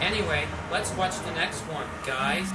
Anyway, let's watch the next one, guys.